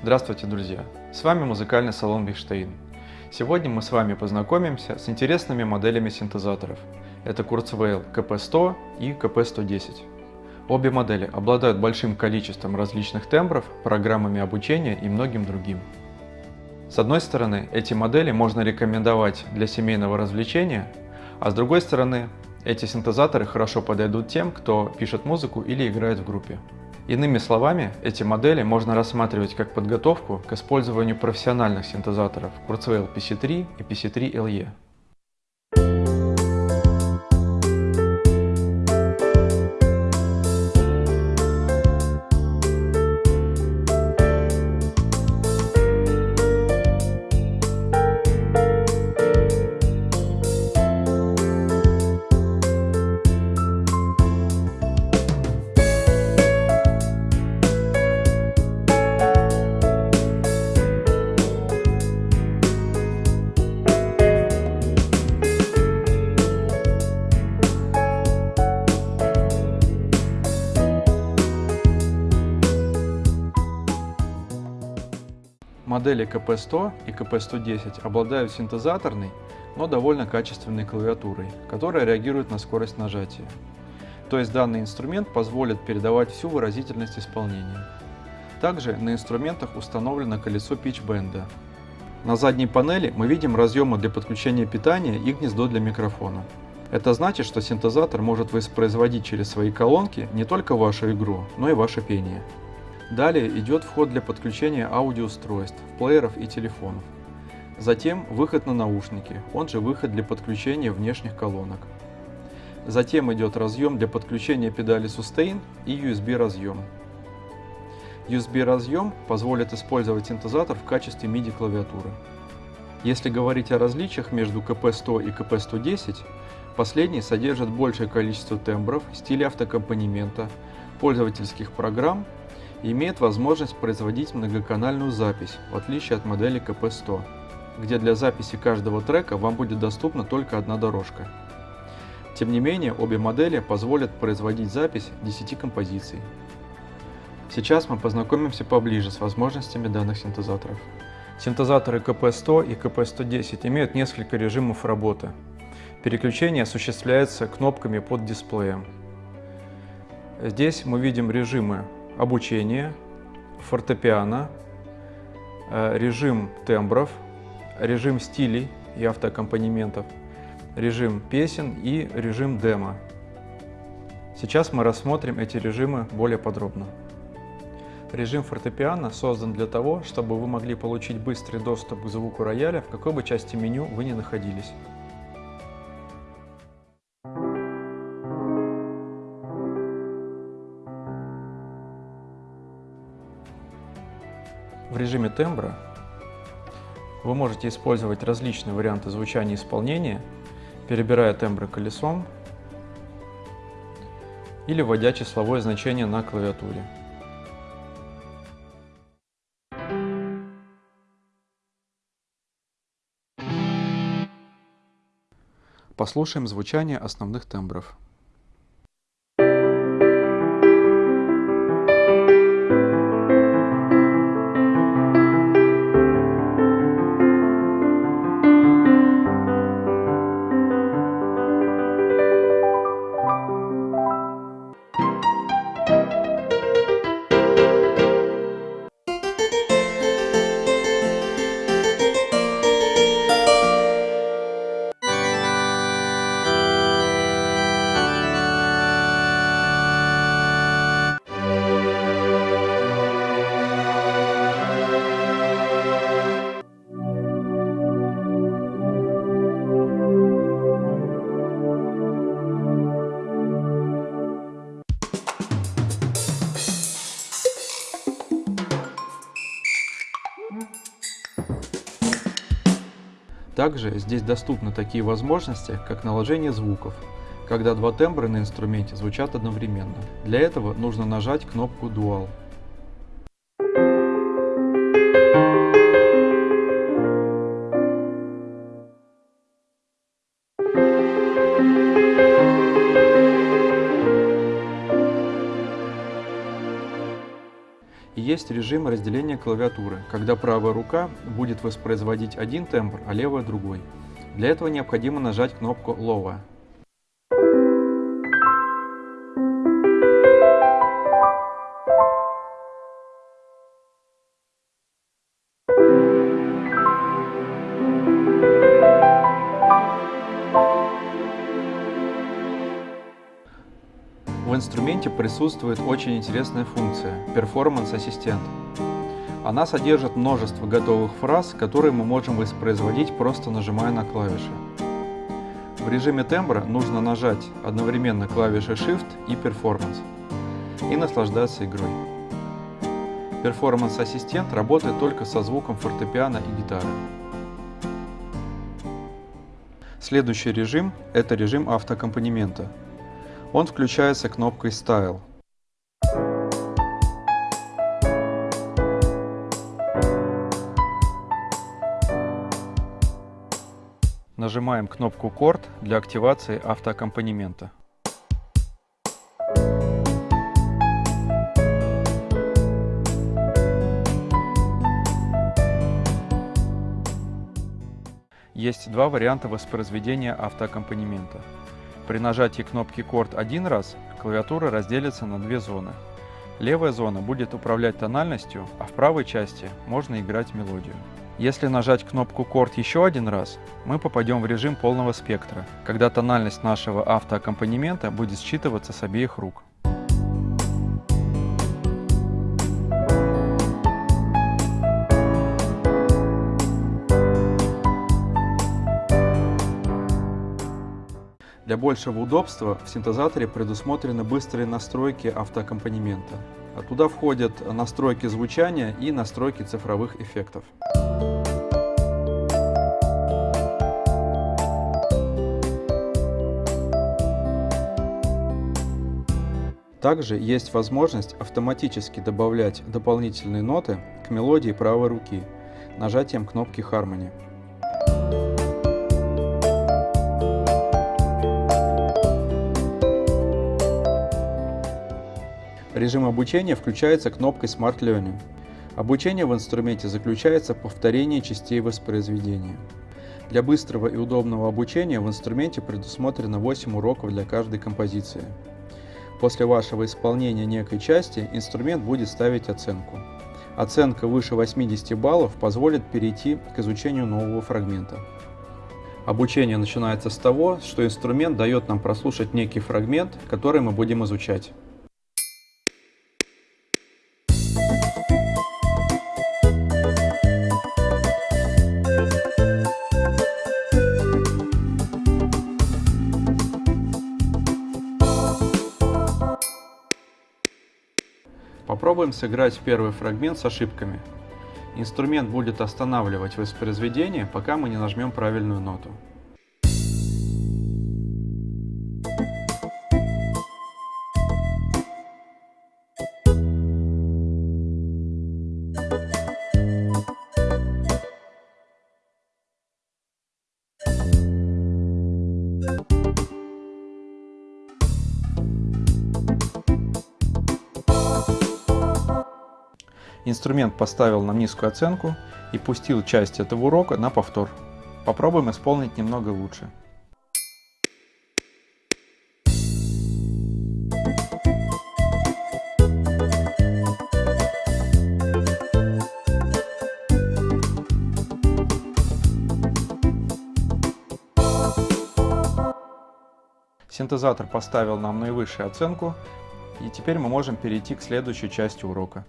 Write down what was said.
Здравствуйте, друзья! С вами музыкальный салон Бихштейн. Сегодня мы с вами познакомимся с интересными моделями синтезаторов. Это Kurzweil KP100 и KP110. Обе модели обладают большим количеством различных тембров, программами обучения и многим другим. С одной стороны, эти модели можно рекомендовать для семейного развлечения, а с другой стороны, эти синтезаторы хорошо подойдут тем, кто пишет музыку или играет в группе. Иными словами, эти модели можно рассматривать как подготовку к использованию профессиональных синтезаторов Kurzweil PC3 и PC3LE. Модели КП-100 и КП-110 обладают синтезаторной, но довольно качественной клавиатурой, которая реагирует на скорость нажатия. То есть данный инструмент позволит передавать всю выразительность исполнения. Также на инструментах установлено колесо питчбенда. На задней панели мы видим разъемы для подключения питания и гнездо для микрофона. Это значит, что синтезатор может воспроизводить через свои колонки не только вашу игру, но и ваше пение. Далее идет вход для подключения аудиоустройств, плееров и телефонов. Затем выход на наушники, он же выход для подключения внешних колонок. Затем идет разъем для подключения педали Sustain и USB разъем. USB разъем позволит использовать синтезатор в качестве MIDI клавиатуры. Если говорить о различиях между КП-100 и КП-110, последний содержит большее количество тембров, стилей автокомпонемента, пользовательских программ имеет возможность производить многоканальную запись, в отличие от модели КП-100, где для записи каждого трека вам будет доступна только одна дорожка. Тем не менее, обе модели позволят производить запись 10 композиций. Сейчас мы познакомимся поближе с возможностями данных синтезаторов. Синтезаторы КП-100 и КП-110 имеют несколько режимов работы. Переключение осуществляется кнопками под дисплеем. Здесь мы видим режимы обучение, фортепиано, э, режим тембров, режим стилей и автоаккомпанементов, режим песен и режим демо. Сейчас мы рассмотрим эти режимы более подробно. Режим фортепиано создан для того, чтобы вы могли получить быстрый доступ к звуку рояля в какой бы части меню вы ни находились. В режиме тембра вы можете использовать различные варианты звучания и исполнения, перебирая тембры колесом или вводя числовое значение на клавиатуре. Послушаем звучание основных тембров. Также здесь доступны такие возможности, как наложение звуков, когда два тембра на инструменте звучат одновременно. Для этого нужно нажать кнопку Dual. Есть режим разделения клавиатуры, когда правая рука будет воспроизводить один тембр, а левая другой. Для этого необходимо нажать кнопку Lower. Инструменте присутствует очень интересная функция – перформанс-ассистент. Она содержит множество готовых фраз, которые мы можем воспроизводить, просто нажимая на клавиши. В режиме тембра нужно нажать одновременно клавиши Shift и Performance и наслаждаться игрой. Перформанс-ассистент работает только со звуком фортепиано и гитары. Следующий режим – это режим автоаккомпанемента. Он включается кнопкой Style. Нажимаем кнопку Chord для активации автоаккомпанемента. Есть два варианта воспроизведения автоаккомпанемента. При нажатии кнопки Chord один раз клавиатура разделится на две зоны. Левая зона будет управлять тональностью, а в правой части можно играть мелодию. Если нажать кнопку Chord еще один раз, мы попадем в режим полного спектра, когда тональность нашего автоаккомпанемента будет считываться с обеих рук. Для большего удобства в синтезаторе предусмотрены быстрые настройки автоаккомпанемента. Туда входят настройки звучания и настройки цифровых эффектов. Также есть возможность автоматически добавлять дополнительные ноты к мелодии правой руки нажатием кнопки Harmony. Режим обучения включается кнопкой Smart Learning. Обучение в инструменте заключается в повторении частей воспроизведения. Для быстрого и удобного обучения в инструменте предусмотрено 8 уроков для каждой композиции. После вашего исполнения некой части инструмент будет ставить оценку. Оценка выше 80 баллов позволит перейти к изучению нового фрагмента. Обучение начинается с того, что инструмент дает нам прослушать некий фрагмент, который мы будем изучать. Попробуем сыграть первый фрагмент с ошибками. Инструмент будет останавливать воспроизведение, пока мы не нажмем правильную ноту. Инструмент поставил нам низкую оценку и пустил часть этого урока на повтор. Попробуем исполнить немного лучше. Синтезатор поставил нам наивысшую оценку, и теперь мы можем перейти к следующей части урока.